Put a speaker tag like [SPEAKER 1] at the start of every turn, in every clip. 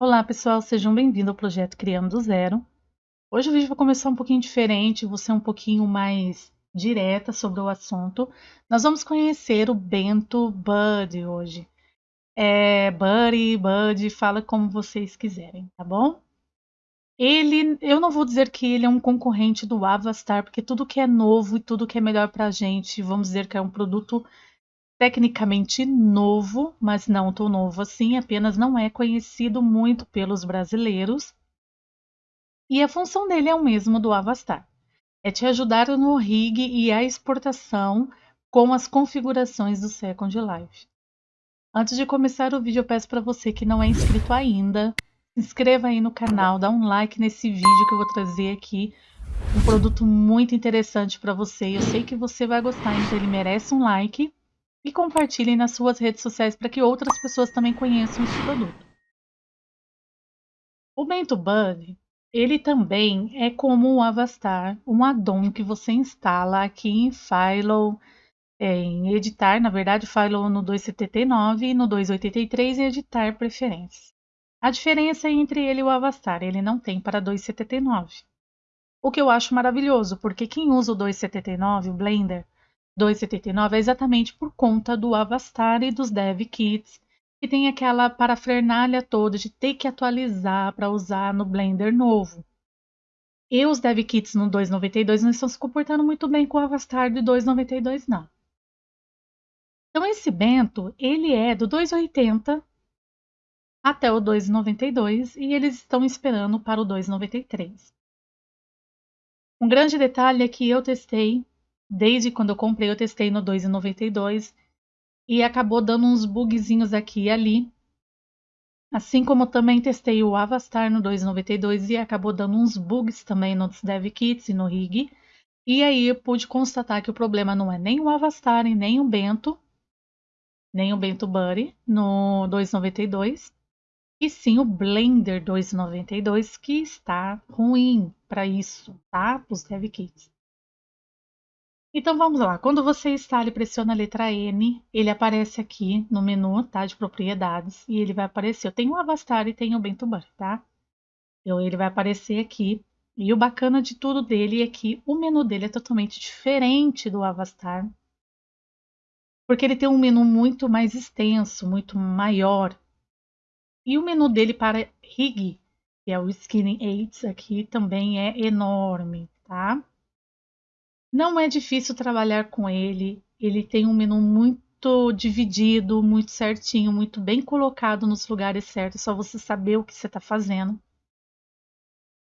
[SPEAKER 1] Olá pessoal, sejam bem-vindos ao projeto Criando do Zero. Hoje o vídeo vai começar um pouquinho diferente, vou ser um pouquinho mais direta sobre o assunto. Nós vamos conhecer o Bento Buddy hoje. É Buddy, Buddy, fala como vocês quiserem, tá bom? Ele, eu não vou dizer que ele é um concorrente do Avastar, porque tudo que é novo e tudo que é melhor pra gente, vamos dizer que é um produto tecnicamente novo, mas não tão novo assim, apenas não é conhecido muito pelos brasileiros. E a função dele é o mesmo do Avastar. É te ajudar no rig e a exportação com as configurações do Second Life. Antes de começar o vídeo, eu peço para você que não é inscrito ainda, se inscreva aí no canal, dá um like nesse vídeo que eu vou trazer aqui um produto muito interessante para você. Eu sei que você vai gostar, então ele merece um like e compartilhem nas suas redes sociais para que outras pessoas também conheçam esse produto. O Bento Bud, ele também é como o Avastar, um addon que você instala aqui em Philo, é, em editar, na verdade, Philo no 279 e no 283 em editar preferências. A diferença é entre ele e o Avastar, ele não tem para 279. O que eu acho maravilhoso, porque quem usa o 279, o Blender, 2,79 é exatamente por conta do Avastar e dos Dev Kits, que tem aquela parafernália toda de ter que atualizar para usar no Blender novo. E os Dev Kits no 2.92 não estão se comportando muito bem com o Avastar de 2.92 não. Então esse Bento, ele é do 2.80 até o 2.92 e eles estão esperando para o 2.93. Um grande detalhe é que eu testei Desde quando eu comprei, eu testei no 2,92 e acabou dando uns bugzinhos aqui e ali. Assim como também testei o Avastar no 2,92 e acabou dando uns bugs também nos DevKits e no Rig. E aí eu pude constatar que o problema não é nem o Avastar e nem o Bento, nem o Bento Buddy no 2,92, e sim o Blender 2,92 que está ruim para isso, tá? Para os DevKits. Então vamos lá. Quando você instala e pressiona a letra N, ele aparece aqui no menu, tá? De propriedades. E ele vai aparecer. Eu tenho o Avastar e tenho o Bentubar, tá? Então ele vai aparecer aqui. E o bacana de tudo dele é que o menu dele é totalmente diferente do Avastar. Porque ele tem um menu muito mais extenso, muito maior. E o menu dele para rig, que é o Skinning Aids aqui, também é enorme, tá? Não é difícil trabalhar com ele. Ele tem um menu muito dividido, muito certinho, muito bem colocado nos lugares certos, só você saber o que você está fazendo.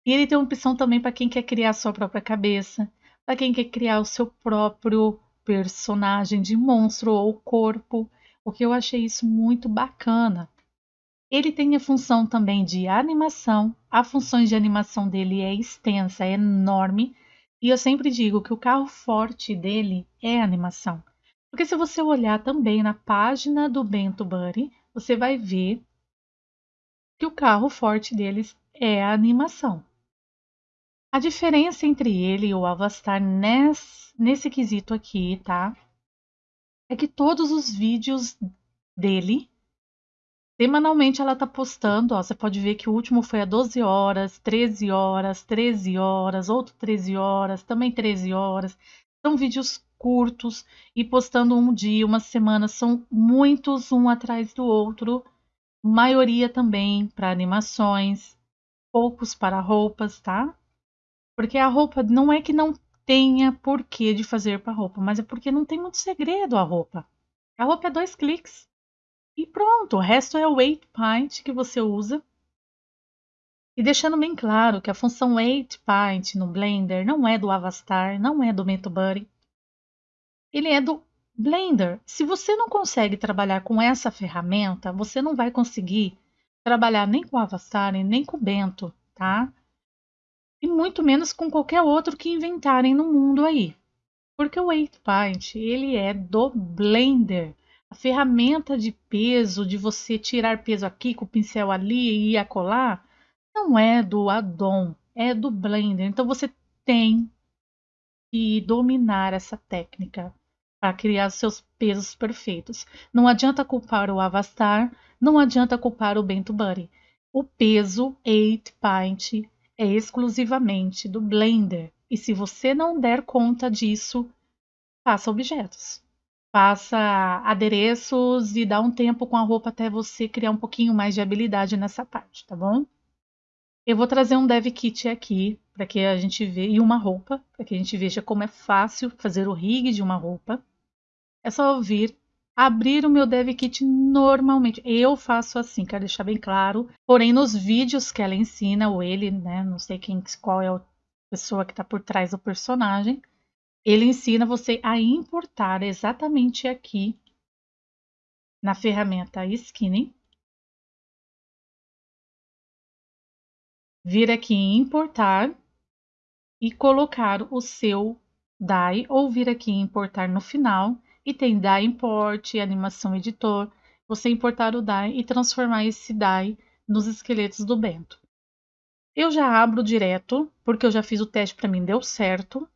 [SPEAKER 1] E ele tem uma opção também para quem quer criar a sua própria cabeça, para quem quer criar o seu próprio personagem de monstro ou corpo, o que eu achei isso muito bacana. Ele tem a função também de animação, a função de animação dele é extensa, é enorme, e eu sempre digo que o carro forte dele é a animação. Porque se você olhar também na página do Bento Buddy, você vai ver que o carro forte deles é a animação. A diferença entre ele e o Avastar nesse, nesse quesito aqui, tá? É que todos os vídeos dele Semanalmente ela tá postando, ó, você pode ver que o último foi a 12 horas, 13 horas, 13 horas, outro 13 horas, também 13 horas. São vídeos curtos e postando um dia, uma semana, são muitos um atrás do outro. Maioria também para animações, poucos para roupas, tá? Porque a roupa não é que não tenha porquê de fazer para roupa, mas é porque não tem muito segredo a roupa. A roupa é dois cliques. E pronto, o resto é o weight point que você usa. E deixando bem claro que a função weight point no Blender não é do Avastar, não é do Metobuddy. Ele é do Blender. Se você não consegue trabalhar com essa ferramenta, você não vai conseguir trabalhar nem com o Avastar nem com o Bento, tá? E muito menos com qualquer outro que inventarem no mundo aí. Porque o weight point, ele é do Blender. A ferramenta de peso, de você tirar peso aqui com o pincel ali e acolá, não é do addon, é do Blender. Então você tem que dominar essa técnica para criar seus pesos perfeitos. Não adianta culpar o Avastar, não adianta culpar o Bento Buddy. O peso 8 pint é exclusivamente do Blender. E se você não der conta disso, faça objetos. Faça adereços e dá um tempo com a roupa até você criar um pouquinho mais de habilidade nessa parte, tá bom? Eu vou trazer um dev kit aqui para que a gente veja e uma roupa, para que a gente veja como é fácil fazer o rig de uma roupa. É só vir abrir o meu dev kit normalmente. Eu faço assim, quero deixar bem claro. Porém, nos vídeos que ela ensina, ou ele, né, não sei quem, qual é a pessoa que está por trás do personagem, ele ensina você a importar exatamente aqui na ferramenta Skinning vir aqui em importar e colocar o seu DAI ou vir aqui em importar no final e tem DAI import, animação editor, você importar o DAI e transformar esse DAI nos esqueletos do Bento. Eu já abro direto, porque eu já fiz o teste para mim, deu certo.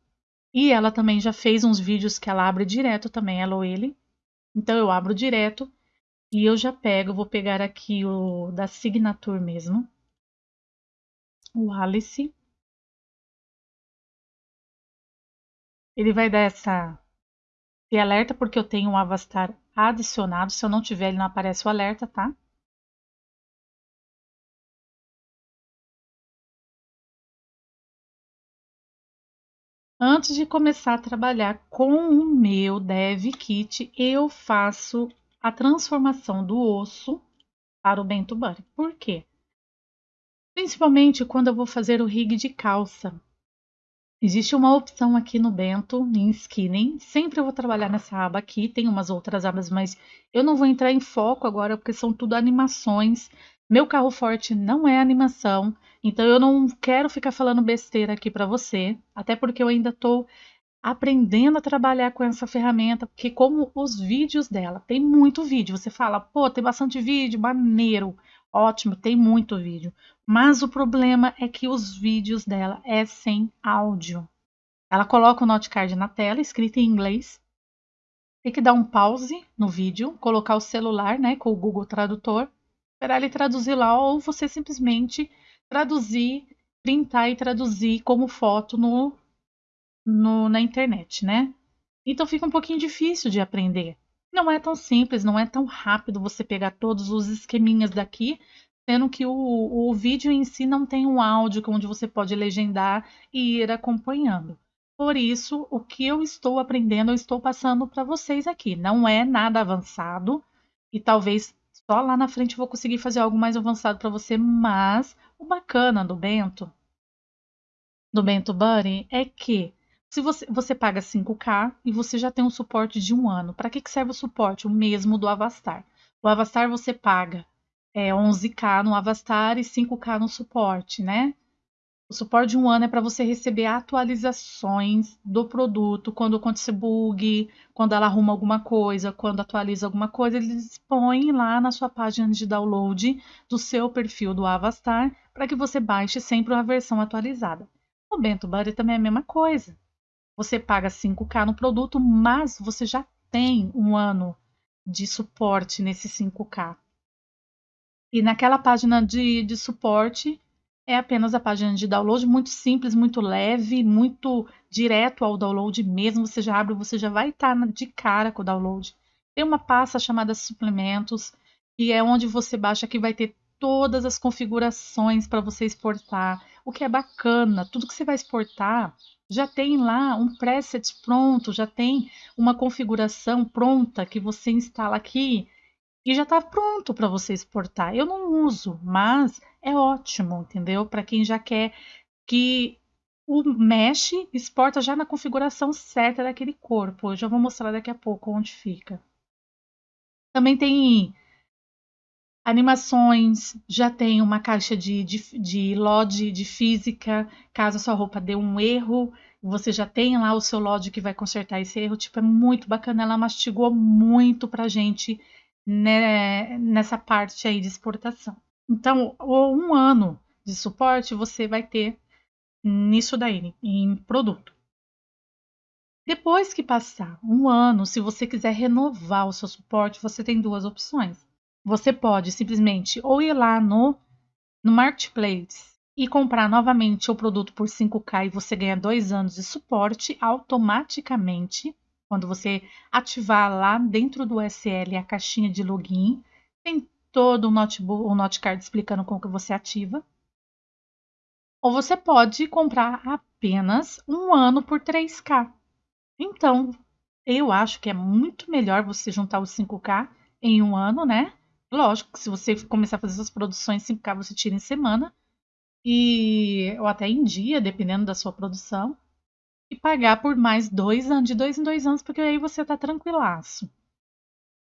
[SPEAKER 1] E ela também já fez uns vídeos que ela abre direto também, ela ou ele. Então eu abro direto e eu já pego, vou pegar aqui o da Signature mesmo o Alice. Ele vai dar essa esse alerta porque eu tenho um Avastar adicionado. Se eu não tiver, ele não aparece o alerta, tá? Antes de começar a trabalhar com o meu Dev Kit, eu faço a transformação do osso para o Bento Bunny. Por quê? Principalmente quando eu vou fazer o rig de calça. Existe uma opção aqui no Bento, em Skinning. Sempre eu vou trabalhar nessa aba aqui. Tem umas outras abas, mas eu não vou entrar em foco agora, porque são tudo animações. Meu carro forte não é animação, então eu não quero ficar falando besteira aqui para você, até porque eu ainda estou aprendendo a trabalhar com essa ferramenta, porque como os vídeos dela, tem muito vídeo, você fala, pô, tem bastante vídeo, maneiro, ótimo, tem muito vídeo. Mas o problema é que os vídeos dela é sem áudio. Ela coloca o notecard na tela, escrito em inglês. Tem que dar um pause no vídeo, colocar o celular, né, com o Google Tradutor, esperar ele traduzir lá, ou você simplesmente traduzir, printar e traduzir como foto no, no, na internet, né? Então fica um pouquinho difícil de aprender. Não é tão simples, não é tão rápido você pegar todos os esqueminhas daqui, sendo que o, o vídeo em si não tem um áudio onde você pode legendar e ir acompanhando. Por isso, o que eu estou aprendendo, eu estou passando para vocês aqui. Não é nada avançado e talvez só lá na frente eu vou conseguir fazer algo mais avançado para você, mas o bacana do Bento, do Bento Buddy, é que se você, você paga 5K e você já tem um suporte de um ano, para que, que serve o suporte? O mesmo do Avastar. O Avastar você paga é, 11K no Avastar e 5K no suporte, né? O suporte de um ano é para você receber atualizações do produto, quando acontecer bug, quando ela arruma alguma coisa, quando atualiza alguma coisa, eles põem lá na sua página de download do seu perfil do Avastar para que você baixe sempre uma versão atualizada. O Bento Buddy também é a mesma coisa. Você paga 5K no produto, mas você já tem um ano de suporte nesse 5K. E naquela página de, de suporte é apenas a página de download, muito simples, muito leve, muito direto ao download mesmo. Você já abre, você já vai estar de cara com o download. Tem uma pasta chamada suplementos, que é onde você baixa que vai ter todas as configurações para você exportar. O que é bacana, tudo que você vai exportar já tem lá um preset pronto, já tem uma configuração pronta que você instala aqui e já está pronto para você exportar. Eu não uso, mas é ótimo, entendeu? Para quem já quer que o mesh exporta já na configuração certa daquele corpo. Eu já vou mostrar daqui a pouco onde fica. Também tem Animações, já tem uma caixa de, de, de LOD de física, caso a sua roupa dê um erro, você já tem lá o seu LOD que vai consertar esse erro. Tipo, é muito bacana, ela mastigou muito pra gente né, nessa parte aí de exportação. Então, um ano de suporte você vai ter nisso daí, em produto. Depois que passar um ano, se você quiser renovar o seu suporte, você tem duas opções. Você pode simplesmente ou ir lá no no Marketplace e comprar novamente o produto por 5K e você ganha dois anos de suporte automaticamente, quando você ativar lá dentro do SL a caixinha de login, tem todo o notebook, o notecard explicando como que você ativa. Ou você pode comprar apenas um ano por 3K. Então, eu acho que é muito melhor você juntar os 5K em um ano, né? Lógico que se você começar a fazer suas produções 5K, você tira em semana. E, ou até em dia, dependendo da sua produção. E pagar por mais dois anos, de dois em dois anos, porque aí você tá tranquilaço.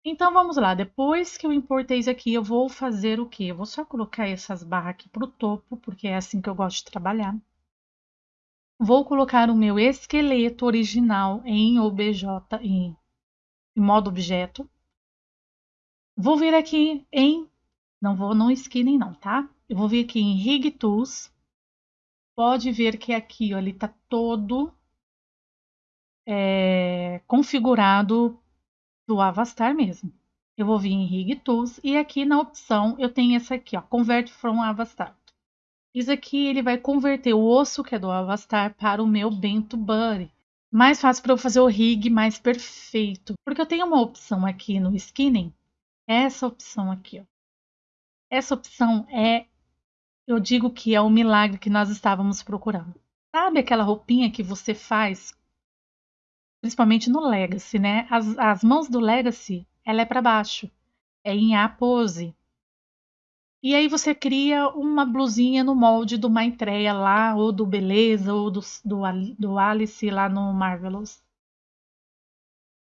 [SPEAKER 1] Então vamos lá, depois que eu importei isso aqui, eu vou fazer o quê? Eu vou só colocar essas barras aqui pro topo, porque é assim que eu gosto de trabalhar. Vou colocar o meu esqueleto original em OBJ, em, em modo objeto. Vou vir aqui em, não vou no skinning não, tá? Eu vou vir aqui em Rig Tools. Pode ver que aqui, ó, ele tá todo é, configurado do Avastar mesmo. Eu vou vir em Rig Tools e aqui na opção eu tenho essa aqui, ó, Convert from Avastar. Isso aqui ele vai converter o osso que é do Avastar para o meu Bento Buddy. Mais fácil para eu fazer o rig mais perfeito. Porque eu tenho uma opção aqui no skinning. Essa opção aqui, ó. Essa opção é, eu digo que é o milagre que nós estávamos procurando. Sabe aquela roupinha que você faz, principalmente no Legacy, né? As, as mãos do Legacy, ela é para baixo. É em A pose. E aí você cria uma blusinha no molde do Maitreya lá, ou do Beleza, ou do, do, do Alice lá no Marvelous.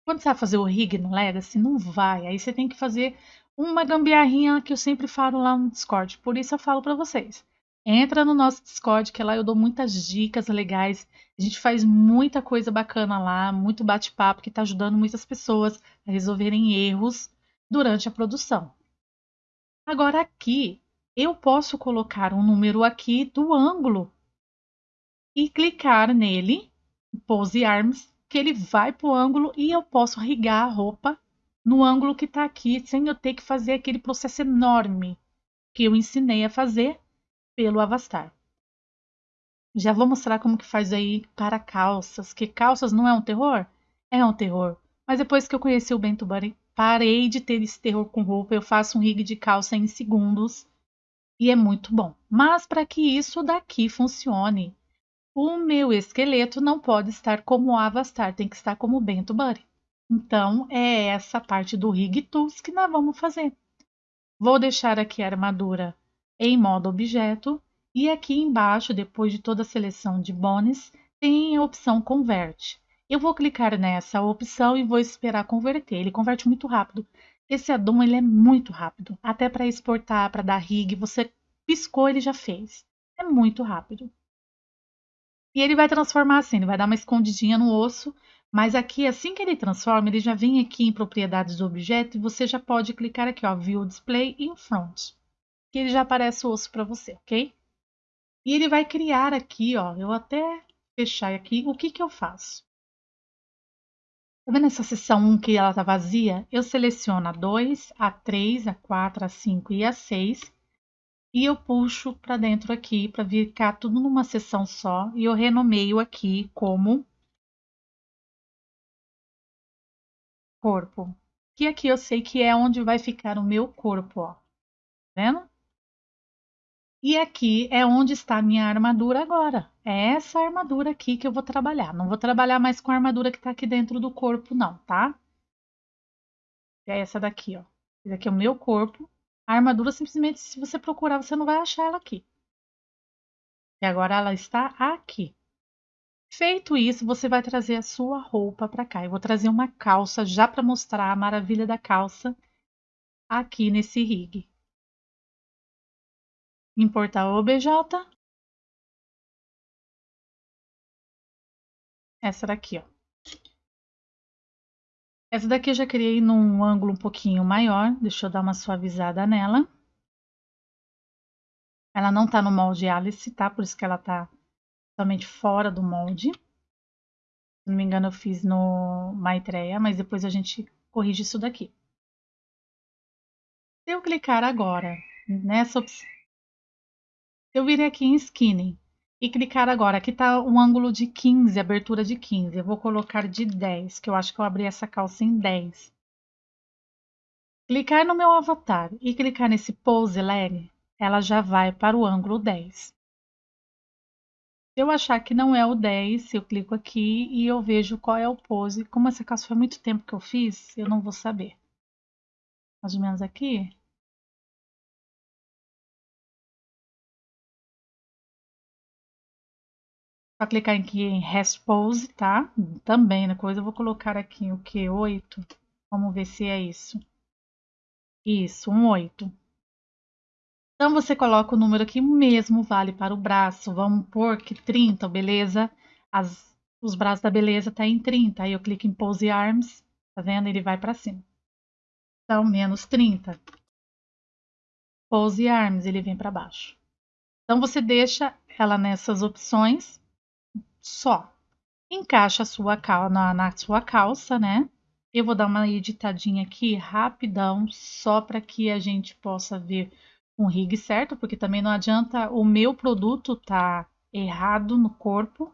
[SPEAKER 1] Quando você vai fazer o rig no Legacy, não vai. Aí você tem que fazer uma gambiarrinha que eu sempre falo lá no Discord. Por isso eu falo para vocês. Entra no nosso Discord, que lá eu dou muitas dicas legais. A gente faz muita coisa bacana lá, muito bate-papo que está ajudando muitas pessoas a resolverem erros durante a produção. Agora aqui, eu posso colocar um número aqui do ângulo e clicar nele, Pose Arms, que ele vai para o ângulo e eu posso rigar a roupa no ângulo que está aqui, sem eu ter que fazer aquele processo enorme que eu ensinei a fazer pelo Avastar. Já vou mostrar como que faz aí para calças, que calças não é um terror? É um terror. Mas depois que eu conheci o Bento Buddy, Parei de ter esse terror com roupa, eu faço um rig de calça em segundos e é muito bom. Mas para que isso daqui funcione, o meu esqueleto não pode estar como o Avastar, tem que estar como o Bento Buddy. Então é essa parte do rig tools que nós vamos fazer. Vou deixar aqui a armadura em modo objeto e aqui embaixo, depois de toda a seleção de bones, tem a opção convert. Eu vou clicar nessa opção e vou esperar converter. Ele converte muito rápido. Esse addon ele é muito rápido. Até para exportar, para dar rig, você piscou, ele já fez. É muito rápido. E ele vai transformar assim, ele vai dar uma escondidinha no osso, mas aqui, assim que ele transforma, ele já vem aqui em propriedades do objeto e você já pode clicar aqui, ó, View Display in Front, que ele já aparece o osso para você, ok? E ele vai criar aqui, ó, eu até fechar aqui, o que que eu faço? Tá vendo essa seção 1 que ela tá vazia? Eu seleciono a 2, a 3, a 4, a 5 e a 6 e eu puxo para dentro aqui para ficar tudo numa seção só e eu renomeio aqui como corpo. Que aqui eu sei que é onde vai ficar o meu corpo, ó. Tá vendo? E aqui é onde está a minha armadura agora. É essa armadura aqui que eu vou trabalhar. Não vou trabalhar mais com a armadura que está aqui dentro do corpo, não, tá? É essa daqui, ó. Esse aqui é o meu corpo. A armadura, simplesmente, se você procurar, você não vai achar ela aqui. E agora ela está aqui. Feito isso, você vai trazer a sua roupa para cá. Eu vou trazer uma calça já para mostrar a maravilha da calça aqui nesse rig importar o OBJ. Essa daqui, ó. Essa daqui eu já criei num ângulo um pouquinho maior. Deixa eu dar uma suavizada nela. Ela não tá no molde Alice, tá? Por isso que ela tá totalmente fora do molde. Se não me engano, eu fiz no Maitreya, mas depois a gente corrige isso daqui. Se eu clicar agora nessa opção Eu virei aqui em skinny e clicar agora. Aqui está um ângulo de 15, abertura de 15. Eu vou colocar de 10, que eu acho que eu abri essa calça em 10. Clicar no meu avatar e clicar nesse pose leg, ela já vai para o ângulo 10. Se eu achar que não é o 10, eu clico aqui e eu vejo qual é o pose. Como essa calça foi muito tempo que eu fiz, eu não vou saber. Mais ou menos aqui. Só clicar aqui em Rest Pose, tá? Também na coisa eu vou colocar aqui o que? 8. Vamos ver se é isso. Isso, um 8. Então você coloca o número que mesmo vale para o braço. Vamos pôr que 30, beleza? As, os braços da beleza tá em 30. Aí eu clico em Pose Arms, tá vendo? Ele vai para cima. Então, menos 30. Pose Arms, ele vem para baixo. Então você deixa ela nessas opções só. Encaixa sua cal na, na sua calça, né? Eu vou dar uma editadinha aqui rapidão, só para que a gente possa ver um rig certo, porque também não adianta o meu produto tá errado no corpo.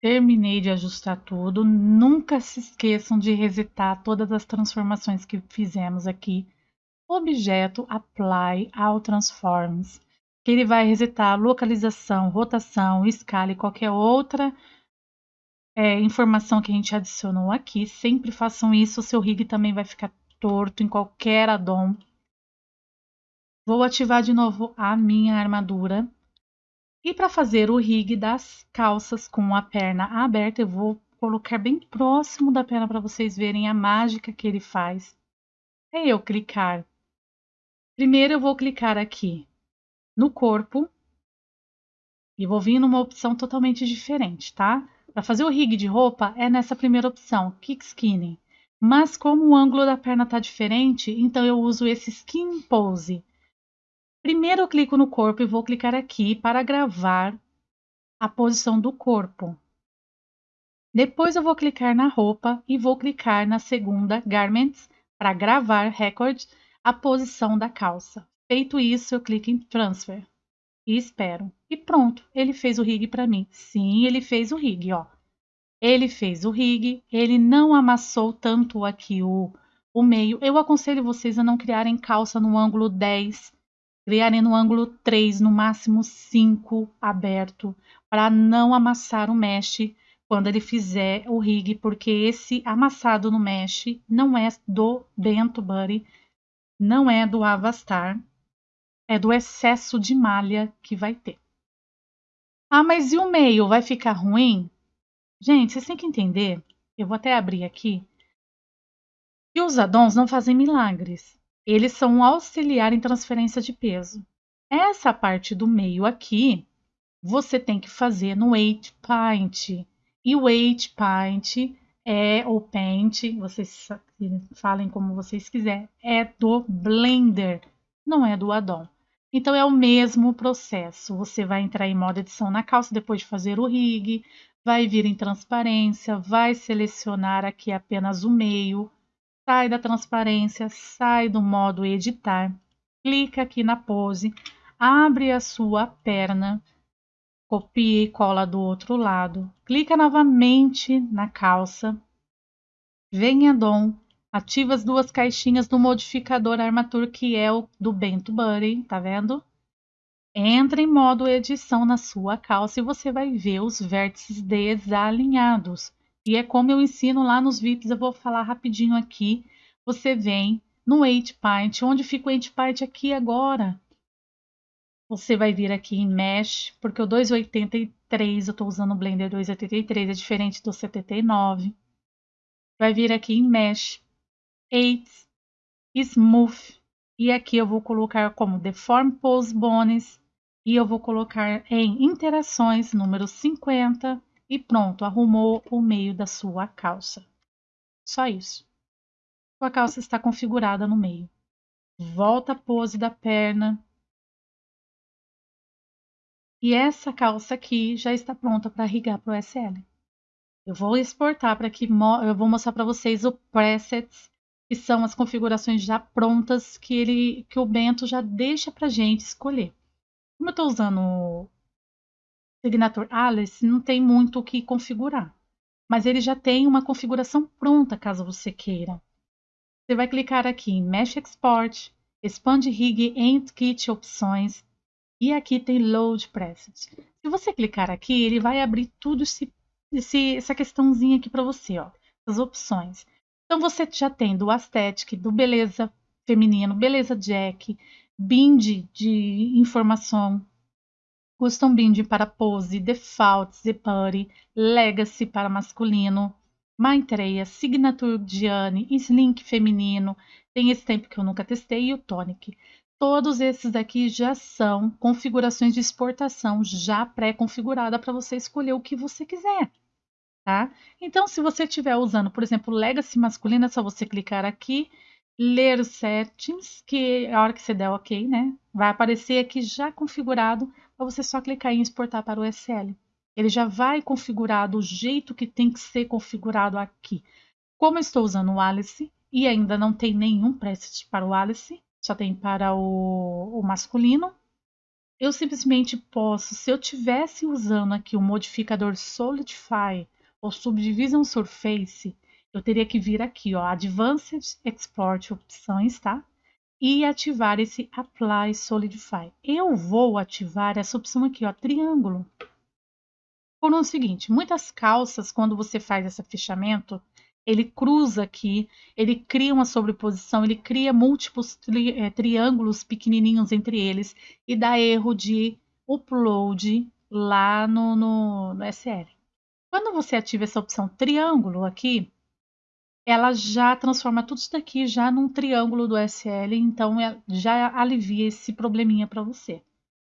[SPEAKER 1] Terminei de ajustar tudo. Nunca se esqueçam de resetar todas as transformações que fizemos aqui. Objeto Apply ao Transforms que ele vai resetar localização, rotação, escala e qualquer outra é, informação que a gente adicionou aqui. Sempre façam isso, o seu rig também vai ficar torto em qualquer addon. Vou ativar de novo a minha armadura. E para fazer o rig das calças com a perna aberta, eu vou colocar bem próximo da perna para vocês verem a mágica que ele faz. É eu clicar. Primeiro eu vou clicar aqui no corpo e vou vir numa opção totalmente diferente, tá? Para fazer o rig de roupa é nessa primeira opção, Kick Skinning. Mas como o ângulo da perna está diferente, então eu uso esse Skin Pose. Primeiro eu clico no corpo e vou clicar aqui para gravar a posição do corpo. Depois eu vou clicar na roupa e vou clicar na segunda Garments para gravar Record a posição da calça. Feito isso, eu clico em Transfer e espero. E pronto, ele fez o rig para mim. Sim, ele fez o rig, ó. Ele fez o rig, ele não amassou tanto aqui o, o meio. Eu aconselho vocês a não criarem calça no ângulo 10, criarem no ângulo 3, no máximo 5 aberto, para não amassar o mesh quando ele fizer o rig, porque esse amassado no mesh não é do Bento Buddy, não é do Avastar, é do excesso de malha que vai ter. Ah, mas e o meio? Vai ficar ruim? Gente, vocês têm que entender, eu vou até abrir aqui, que os addons não fazem milagres. Eles são um auxiliar em transferência de peso. Essa parte do meio aqui, você tem que fazer no 8 paint. E o 8 paint é o paint, vocês falem como vocês quiserem, é do Blender, não é do addon. Então é o mesmo processo. Você vai entrar em modo edição na calça depois de fazer o rig, vai vir em transparência, vai selecionar aqui apenas o meio, sai da transparência, sai do modo editar, clica aqui na pose, abre a sua perna, copia e cola do outro lado, clica novamente na calça, vem em addon, Ativa as duas caixinhas do modificador Armature, que é o do Bento Buddy, tá vendo? Entra em modo edição na sua calça e você vai ver os vértices desalinhados. E é como eu ensino lá nos VIPs, eu vou falar rapidinho aqui. Você vem no 8 Paint, onde fica o 8 Paint aqui agora. Você vai vir aqui em Mesh, porque o 283, eu estou usando o Blender 283, é diferente do 79. Vai vir aqui em Mesh, 8 Smooth. E aqui eu vou colocar como Deform Pose Bones. E eu vou colocar em Interações número 50. E pronto, arrumou o meio da sua calça. Só isso. Sua calça está configurada no meio. Volta a pose da perna. E essa calça aqui já está pronta para irrigar para o SL. Eu vou exportar para que eu vou mostrar para vocês o presets que são as configurações já prontas que ele que o Bento já deixa para gente escolher. Como eu estou usando o Signature Alice, não tem muito o que configurar, mas ele já tem uma configuração pronta caso você queira. Você vai clicar aqui em Mesh Export, Expand Rig End Kit Opções e aqui tem Load Presets. Se você clicar aqui, ele vai abrir tudo esse, esse, essa questãozinha aqui para você, ó, as opções. Então você já tem do Aesthetic, do Beleza Feminino, Beleza Jack, Bind de informação, Custom Bind para pose, Default, Zepari, Legacy para masculino, Maitreya, Signature Gianni, Slink feminino, tem esse tempo que eu nunca testei, e o Tonic. Todos esses aqui já são configurações de exportação já pré-configurada para você escolher o que você quiser tá? Então, se você estiver usando, por exemplo, Legacy masculino, é só você clicar aqui, ler os settings, que a hora que você der OK, né? Vai aparecer aqui já configurado, para você só clicar em exportar para o SL. Ele já vai configurar do jeito que tem que ser configurado aqui. Como eu estou usando o Alice e ainda não tem nenhum preset para o Alice, só tem para o, o masculino, eu simplesmente posso, se eu tivesse usando aqui o modificador Solidify ou Subdivision Surface, eu teria que vir aqui, ó, Advanced Export opções, tá? E ativar esse Apply Solidify. Eu vou ativar essa opção aqui, ó, triângulo. Por um seguinte, muitas calças, quando você faz esse fechamento, ele cruza aqui, ele cria uma sobreposição, ele cria múltiplos tri, é, triângulos pequenininhos entre eles e dá erro de upload lá no, no, no SL. Quando você ativa essa opção triângulo aqui, ela já transforma tudo isso daqui já num triângulo do SL, então é, já alivia esse probleminha para você.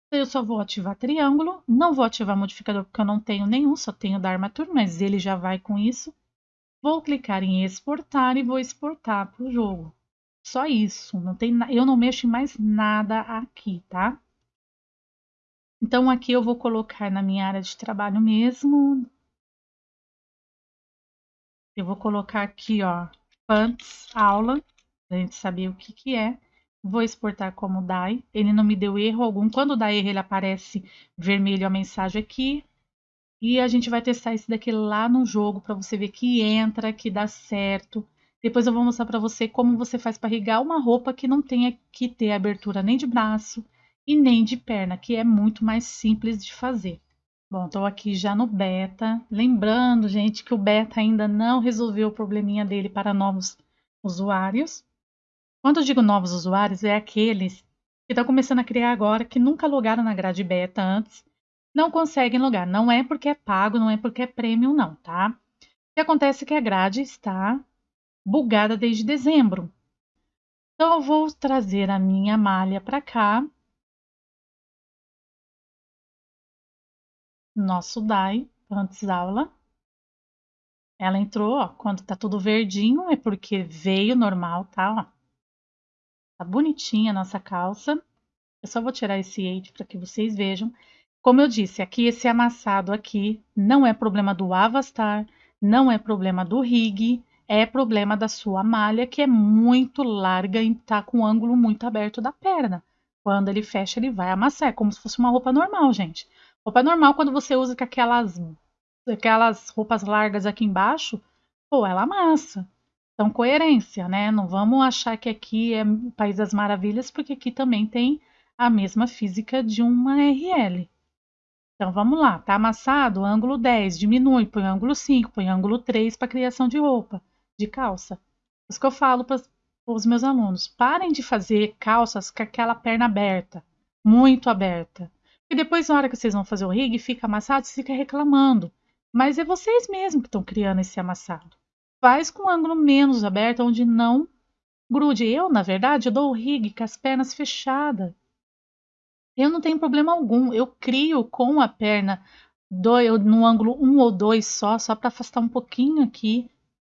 [SPEAKER 1] Então, eu só vou ativar triângulo, não vou ativar modificador porque eu não tenho nenhum, só tenho da armatura, mas ele já vai com isso. Vou clicar em exportar e vou exportar para o jogo. Só isso, não tem, eu não mexo em mais nada aqui, tá? Então aqui eu vou colocar na minha área de trabalho mesmo, eu vou colocar aqui, ó, pants aula, pra gente saber o que que é. Vou exportar como DAI. Ele não me deu erro algum. Quando dá erro, ele aparece vermelho a mensagem aqui. E a gente vai testar esse daqui lá no jogo para você ver que entra, que dá certo. Depois eu vou mostrar para você como você faz para rigar uma roupa que não tenha que ter abertura nem de braço e nem de perna, que é muito mais simples de fazer. Bom, estou aqui já no beta. Lembrando, gente, que o beta ainda não resolveu o probleminha dele para novos usuários. Quando eu digo novos usuários, é aqueles que estão começando a criar agora, que nunca logaram na grade beta antes, não conseguem logar. Não é porque é pago, não é porque é premium, não, tá? O que acontece é que a grade está bugada desde dezembro. Então, eu vou trazer a minha malha para cá nosso DAI antes aula. Ela entrou, ó, quando tá tudo verdinho é porque veio normal, tá? Ó. Tá bonitinha a nossa calça. Eu só vou tirar esse eight para que vocês vejam. Como eu disse, aqui esse amassado aqui não é problema do Avastar, não é problema do rig, é problema da sua malha que é muito larga e tá com o ângulo muito aberto da perna. Quando ele fecha, ele vai amassar. É como se fosse uma roupa normal, gente. Roupa normal, quando você usa com aquelas, aquelas roupas largas aqui embaixo, pô, ela amassa. Então, coerência, né? Não vamos achar que aqui é País das Maravilhas, porque aqui também tem a mesma física de uma RL. Então, vamos lá. Tá amassado? Ângulo 10, diminui, põe ângulo 5, põe ângulo 3 para criação de roupa, de calça. Isso que eu falo para os meus alunos. Parem de fazer calças com aquela perna aberta, muito aberta. E depois, na hora que vocês vão fazer o rig, fica amassado, você fica reclamando. Mas é vocês mesmos que estão criando esse amassado. Faz com um ângulo menos aberto, onde não grude. Eu, na verdade, eu dou o rig com as pernas fechadas. Eu não tenho problema algum. Eu crio com a perna do, no ângulo 1 um ou 2 só, só para afastar um pouquinho aqui.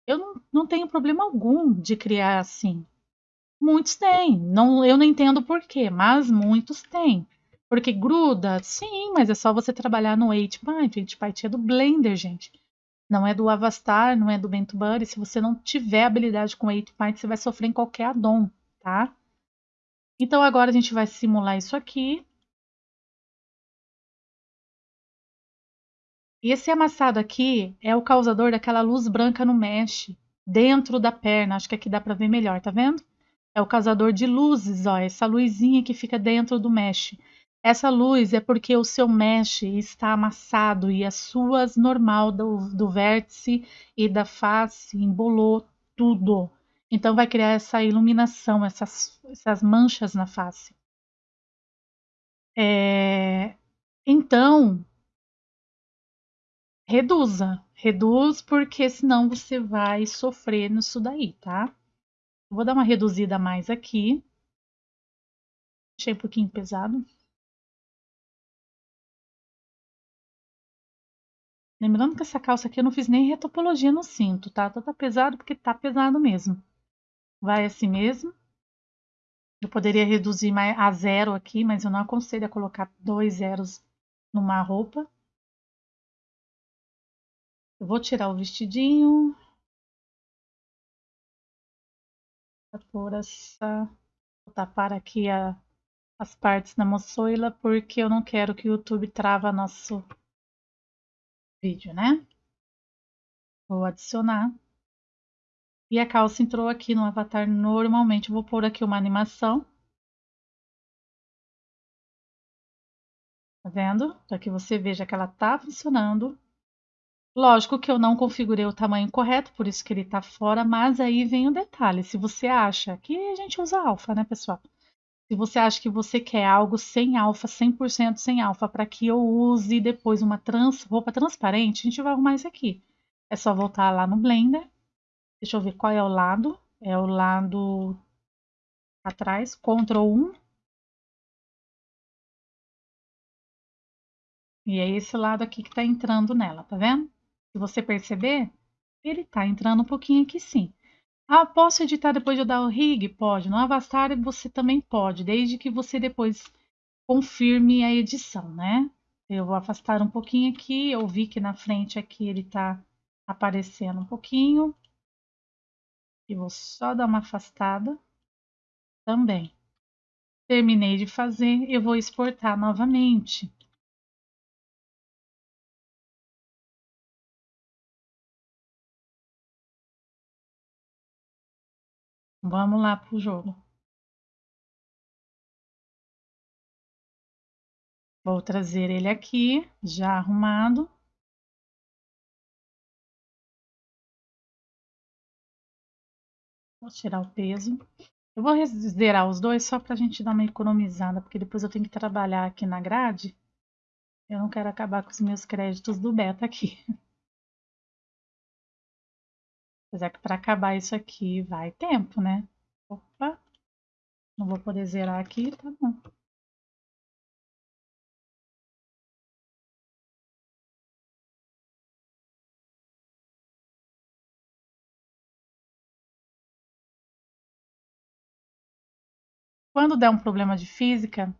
[SPEAKER 1] Eu não, não tenho problema algum de criar assim. Muitos têm. Não, eu não entendo por quê, mas muitos têm. Porque gruda? Sim, mas é só você trabalhar no 8byte. 8byte é do Blender, gente. Não é do Avastar, não é do Bento Buddy. Se você não tiver habilidade com 8 Point, você vai sofrer em qualquer addon, tá? Então agora a gente vai simular isso aqui. Esse amassado aqui é o causador daquela luz branca no mesh, dentro da perna. Acho que aqui dá para ver melhor, tá vendo? É o causador de luzes, ó, essa luzinha que fica dentro do mesh. Essa luz é porque o seu mesh está amassado e as suas normal do, do vértice e da face embolou tudo. Então vai criar essa iluminação, essas, essas manchas na face. É... Então, reduza. Reduz porque senão você vai sofrer nisso daí, tá? Vou dar uma reduzida mais aqui. Achei um pouquinho pesado. Lembrando que essa calça aqui eu não fiz nem retopologia no cinto, tá? Então tá pesado porque tá pesado mesmo. Vai assim mesmo. Eu poderia reduzir mais a zero aqui, mas eu não aconselho a colocar dois zeros numa roupa. Eu vou tirar o vestidinho. Vou essa... Vou tapar aqui a... as partes da moçoila, porque eu não quero que o YouTube trava nosso vídeo, né? Vou adicionar. E a calça entrou aqui no avatar normalmente. Vou pôr aqui uma animação. Tá vendo? Para que você veja que ela tá funcionando. Lógico que eu não configurei o tamanho correto, por isso que ele tá fora, mas aí vem o detalhe. Se você acha que a gente usa alfa, né, pessoal? Se você acha que você quer algo sem alfa, 100% sem alfa, para que eu use depois uma trans, roupa transparente, a gente vai arrumar isso aqui. É só voltar lá no Blender. Deixa eu ver qual é o lado. É o lado atrás, Ctrl 1. E é esse lado aqui que está entrando nela, tá vendo? Se você perceber, ele está entrando um pouquinho aqui sim. Ah, posso editar depois de eu dar o rig? Pode. No Avastar você também pode, desde que você depois confirme a edição, né? Eu vou afastar um pouquinho aqui, eu vi que na frente aqui ele tá aparecendo um pouquinho. E vou só dar uma afastada também. Terminei de fazer, eu vou exportar novamente. Vamos lá pro jogo. Vou trazer ele aqui, já arrumado. Vou tirar o peso. Eu vou zerar os dois só para a gente dar uma economizada, porque depois eu tenho que trabalhar aqui na grade. Eu não quero acabar com os meus créditos do beta aqui. Apesar que para acabar isso aqui vai tempo, né? Opa, não vou poder zerar aqui, tá bom. Quando der um problema de física,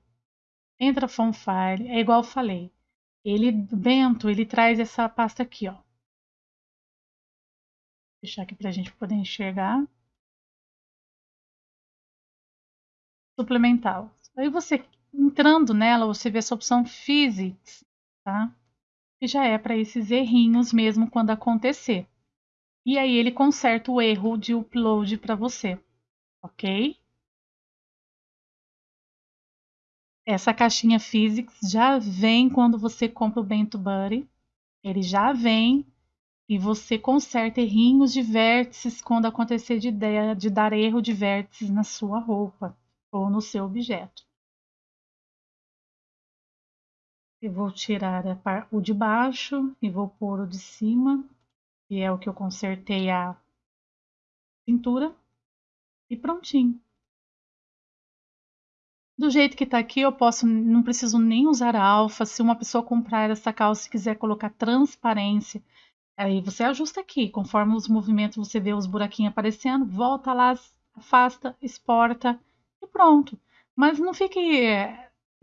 [SPEAKER 1] entra File, é igual eu falei. Ele, Bento, ele traz essa pasta aqui, ó deixar aqui para a gente poder enxergar. Suplemental. Aí você entrando nela, você vê essa opção Physics, tá? Que já é para esses errinhos mesmo quando acontecer. E aí ele conserta o erro de upload para você, ok? Essa caixinha Physics já vem quando você compra o Bento Buddy. Ele já vem e você conserta errinhos de vértices quando acontecer de, ideia de dar erro de vértices na sua roupa ou no seu objeto. Eu vou tirar o de baixo e vou pôr o de cima, que é o que eu consertei a pintura, e prontinho. Do jeito que tá aqui, eu posso, não preciso nem usar alfa. Se uma pessoa comprar essa calça e quiser colocar transparência, Aí você ajusta aqui, conforme os movimentos você vê os buraquinhos aparecendo, volta lá, afasta, exporta e pronto. Mas não fique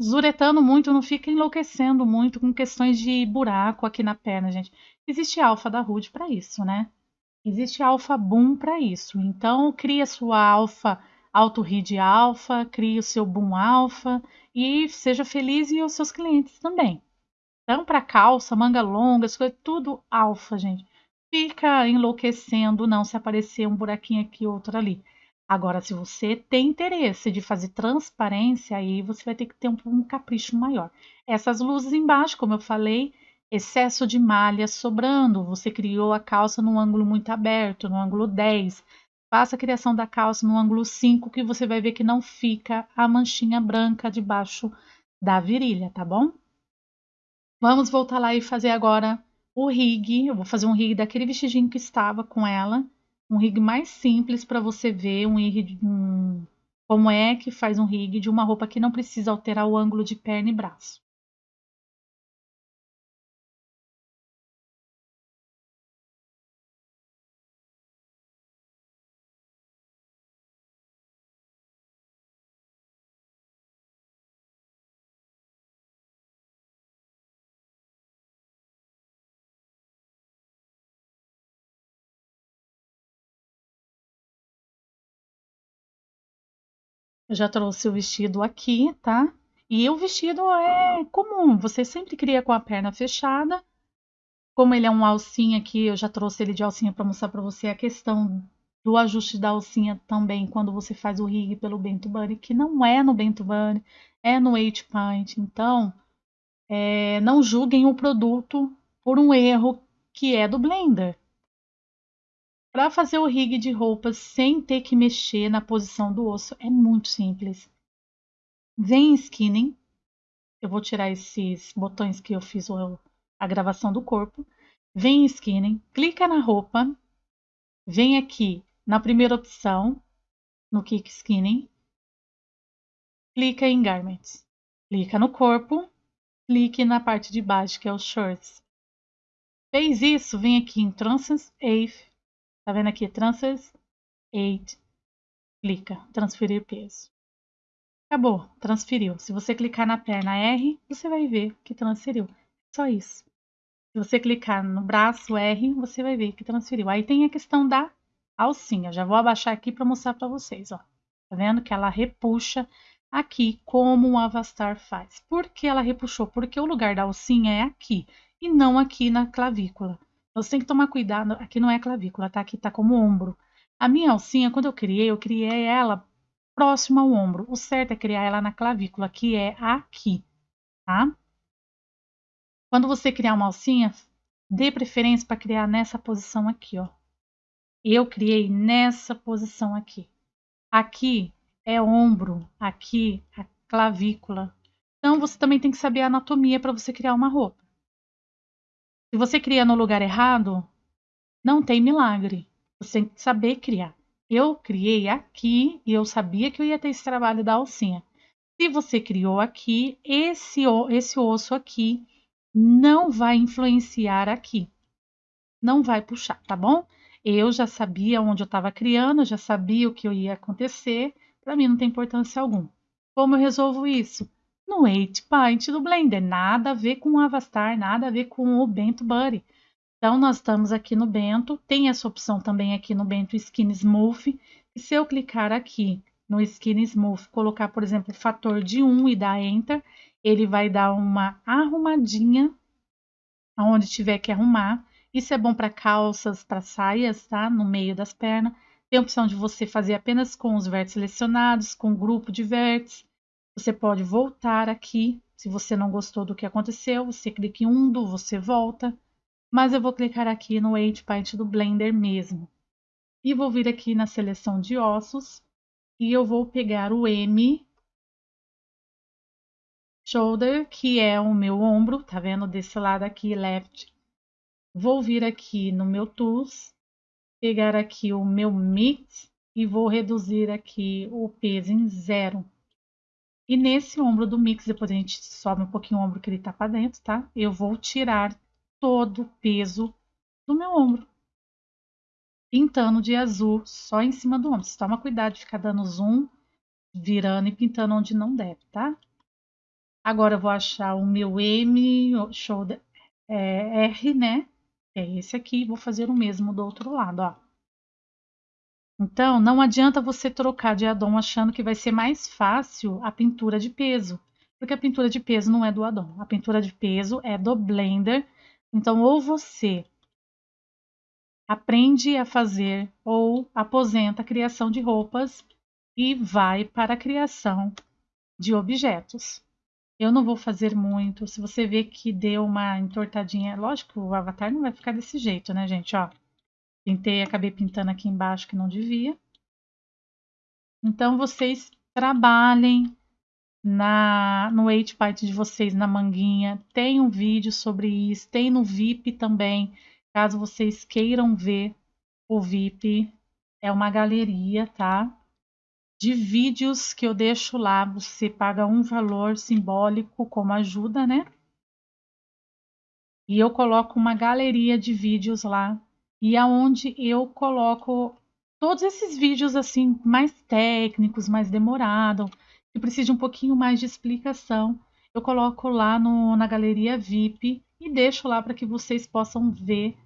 [SPEAKER 1] zuretando muito, não fica enlouquecendo muito com questões de buraco aqui na perna, gente. Existe alfa da Rude para isso, né? Existe alfa boom para isso. Então, cria sua alfa auto read alfa, crie o seu boom alfa e seja feliz e os seus clientes também. Então, para calça, manga longa, tudo alfa, gente. Fica enlouquecendo não se aparecer um buraquinho aqui, outro ali. Agora, se você tem interesse de fazer transparência, aí você vai ter que ter um, um capricho maior. Essas luzes embaixo, como eu falei, excesso de malha sobrando. Você criou a calça num ângulo muito aberto, no ângulo 10. Faça a criação da calça no ângulo 5, que você vai ver que não fica a manchinha branca debaixo da virilha, tá bom? Vamos voltar lá e fazer agora o rig. Eu vou fazer um rig daquele vestidinho que estava com ela um rig mais simples para você ver um rig, um, como é que faz um rig de uma roupa que não precisa alterar o ângulo de perna e braço. Eu já trouxe o vestido aqui, tá? E o vestido é comum, você sempre cria com a perna fechada. Como ele é um alcinha aqui, eu já trouxe ele de alcinha para mostrar para você a questão do ajuste da alcinha também quando você faz o rig pelo Bento Bunny, que não é no Bento Bunny, é no Eight Pint. Então, é, não julguem o produto por um erro que é do Blender. Para fazer o rig de roupas sem ter que mexer na posição do osso é muito simples. Vem em skinning. Eu vou tirar esses botões que eu fiz a gravação do corpo. Vem em skinning, clica na roupa, vem aqui na primeira opção, no Kick Skinning, clica em Garments. Clica no corpo, clique na parte de baixo, que é os Shorts. Fez isso, vem aqui em Trances AFE, Tá vendo aqui? Transfers 8. Clica, transferir peso. Acabou, transferiu. Se você clicar na perna R, você vai ver que transferiu. Só isso. Se você clicar no braço R, você vai ver que transferiu. Aí tem a questão da alcinha. Já vou abaixar aqui para mostrar para vocês, ó. Tá vendo que ela repuxa aqui como o Avastar faz. Por que ela repuxou? Porque o lugar da alcinha é aqui e não aqui na clavícula. Você tem que tomar cuidado. Aqui não é clavícula, tá? Aqui tá como ombro. A minha alcinha, quando eu criei, eu criei ela próxima ao ombro. O certo é criar ela na clavícula, que é aqui, tá? Quando você criar uma alcinha, dê preferência para criar nessa posição aqui, ó. Eu criei nessa posição aqui. Aqui é ombro, aqui a clavícula. Então você também tem que saber a anatomia para você criar uma roupa. Se você cria no lugar errado, não tem milagre. Você tem que saber criar. Eu criei aqui e eu sabia que eu ia ter esse trabalho da alcinha. Se você criou aqui, esse, esse osso aqui não vai influenciar aqui. Não vai puxar, tá bom? Eu já sabia onde eu estava criando, já sabia o que ia acontecer. Para mim não tem importância alguma. Como eu resolvo isso? No 8-Pint do Blender. Nada a ver com o Avastar, nada a ver com o Bento Buddy. Então, nós estamos aqui no Bento. Tem essa opção também aqui no Bento Skin Smooth. E se eu clicar aqui no Skin Smooth, colocar, por exemplo, fator de 1 e dar Enter, ele vai dar uma arrumadinha aonde tiver que arrumar. Isso é bom para calças, para saias, tá? No meio das pernas. Tem a opção de você fazer apenas com os vértices selecionados, com grupo de vértices. Você pode voltar aqui. Se você não gostou do que aconteceu, você clica em undo, você volta. Mas eu vou clicar aqui no 8 do Blender mesmo. E vou vir aqui na seleção de ossos. E eu vou pegar o M shoulder, que é o meu ombro, tá vendo? Desse lado aqui, left. Vou vir aqui no meu tools, pegar aqui o meu mix e vou reduzir aqui o peso em zero. E nesse ombro do mix, depois a gente sobe um pouquinho o ombro que ele tá para dentro, tá? Eu vou tirar todo o peso do meu ombro. Pintando de azul só em cima do ombro. Você toma cuidado de ficar dando zoom, virando e pintando onde não deve, tá? Agora eu vou achar o meu M, shoulder é, R, né? É esse aqui, vou fazer o mesmo do outro lado, ó. Então, não adianta você trocar de addon achando que vai ser mais fácil a pintura de peso, porque a pintura de peso não é do addon, a pintura de peso é do Blender. Então, ou você aprende a fazer ou aposenta a criação de roupas e vai para a criação de objetos. Eu não vou fazer muito. Se você vê que deu uma entortadinha, lógico o avatar não vai ficar desse jeito, né, gente? Ó, pintei, acabei pintando aqui embaixo que não devia. Então vocês trabalhem na no 8 de vocês na manguinha. Tem um vídeo sobre isso, tem no VIP também, caso vocês queiram ver o VIP. É uma galeria, tá? de vídeos que eu deixo lá. Você paga um valor simbólico como ajuda, né? E eu coloco uma galeria de vídeos lá. E aonde eu coloco todos esses vídeos assim mais técnicos, mais demorados, que precisam de um pouquinho mais de explicação. Eu coloco lá no, na galeria VIP e deixo lá para que vocês possam ver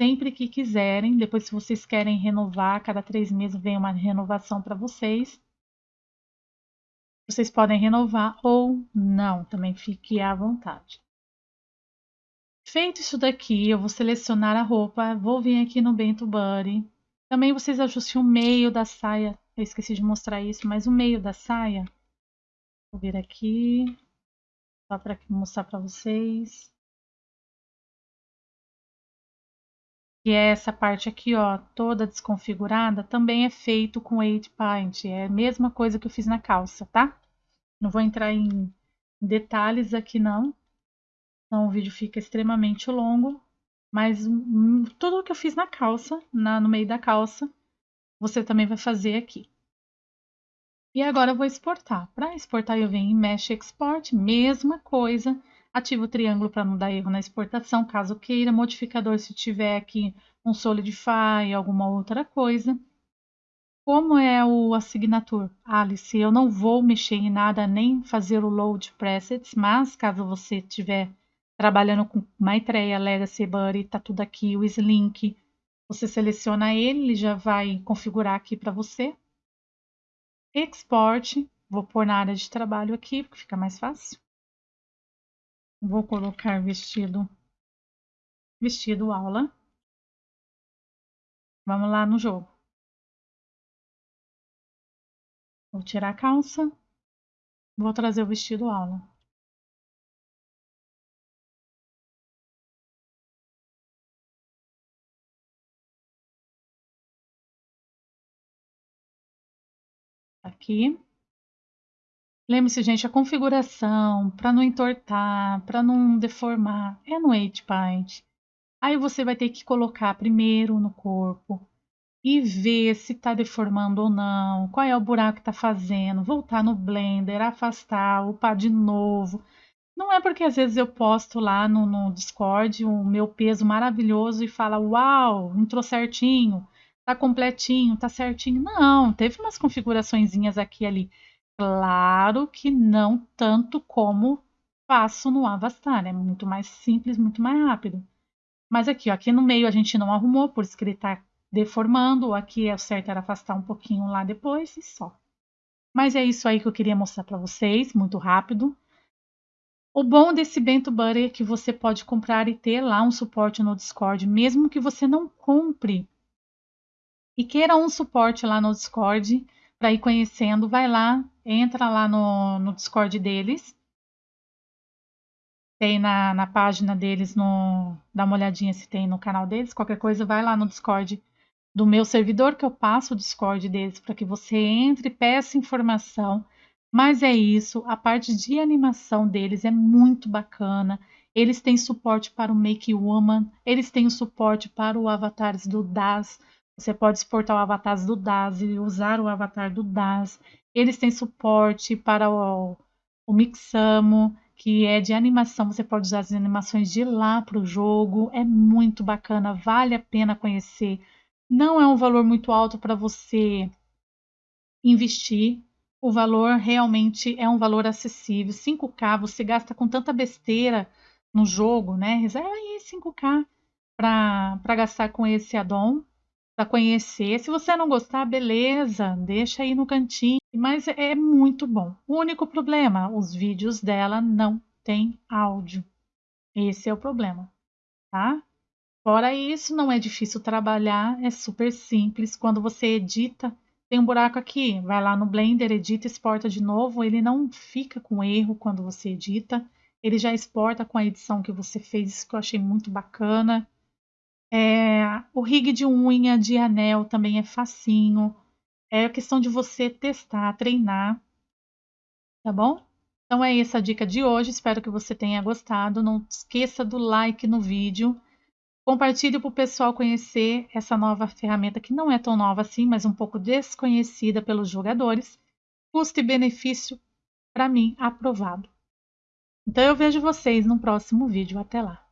[SPEAKER 1] sempre que quiserem. Depois, se vocês querem renovar, cada três meses vem uma renovação para vocês. Vocês podem renovar ou não, também fique à vontade. Feito isso daqui, eu vou selecionar a roupa, vou vir aqui no Bento Buddy. Também vocês ajustem o meio da saia. Eu esqueci de mostrar isso, mas o meio da saia. Vou vir aqui, só para mostrar para vocês. que é essa parte aqui, ó, toda desconfigurada, também é feito com 8 Paint. É a mesma coisa que eu fiz na calça, tá? Não vou entrar em detalhes aqui não, então o vídeo fica extremamente longo, mas tudo o que eu fiz na calça, na, no meio da calça, você também vai fazer aqui. E agora eu vou exportar. Para exportar eu venho em Mesh Export, mesma coisa, Ativa o triângulo para não dar erro na exportação, caso queira. Modificador se tiver aqui um Solidify, alguma outra coisa. Como é o Assignature? Alice, eu não vou mexer em nada, nem fazer o Load Presets, mas caso você estiver trabalhando com Maitreya, Legacy, Buddy, tá tudo aqui, o Slink, você seleciona ele, ele já vai configurar aqui para você. Export, vou pôr na área de trabalho aqui, porque fica mais fácil. Vou colocar vestido, vestido aula. Vamos lá no jogo. Vou tirar a calça. Vou trazer o vestido aula. Aqui. Lembre-se, gente, a configuração para não entortar, para não deformar, é no 8Paint. Aí você vai ter que colocar primeiro no corpo e ver se está deformando ou não, qual é o buraco que está fazendo, voltar no Blender, afastar, upar de novo. Não é porque às vezes eu posto lá no, no Discord o meu peso maravilhoso e fala, uau, entrou certinho, tá completinho, tá certinho. Não, teve umas configuraçõezinhas aqui e ali. Claro que não tanto como faço no Avastar, é muito mais simples, muito mais rápido. Mas aqui, ó, aqui no meio a gente não arrumou, por isso que ele está deformando. Aqui é o certo era afastar um pouquinho lá depois e só. Mas é isso aí que eu queria mostrar para vocês, muito rápido. O bom desse Bento Buddy é que você pode comprar e ter lá um suporte no Discord, mesmo que você não compre e queira um suporte lá no Discord, para ir conhecendo, vai lá, entra lá no, no Discord deles. Tem na, na página deles, no, dá uma olhadinha se tem no canal deles. Qualquer coisa, vai lá no Discord do meu servidor, que eu passo o Discord deles para que você entre, peça informação. Mas é isso, a parte de animação deles é muito bacana. Eles têm suporte para o Make Woman, eles têm o suporte para o Avatares do DAS. Você pode exportar o avatar do DAS e usar o avatar do DAS. Eles têm suporte para o, o Mixamo, que é de animação. Você pode usar as animações de lá para o jogo. É muito bacana, vale a pena conhecer. Não é um valor muito alto para você investir. o valor realmente é um valor acessível. 5K, você gasta com tanta besteira no jogo, né? Reserva aí 5K para gastar com esse addon, para conhecer. Se você não gostar, beleza, deixa aí no cantinho. Mas é muito bom. O único problema, os vídeos dela não têm áudio. Esse é o problema, tá? Fora isso, não é difícil trabalhar, é super simples. Quando você edita, tem um buraco aqui, vai lá no Blender, edita, exporta de novo. Ele não fica com erro quando você edita, ele já exporta com a edição que você fez, isso que eu achei muito bacana. É, o rig de unha, de anel também é facinho. É questão de você testar, treinar, tá bom? Então é essa a dica de hoje, espero que você tenha gostado. Não esqueça do like no vídeo. Compartilhe para o pessoal conhecer essa nova ferramenta que não é tão nova assim, mas um pouco desconhecida pelos jogadores. Custo e benefício, para mim, aprovado. Então eu vejo vocês no próximo vídeo. Até lá!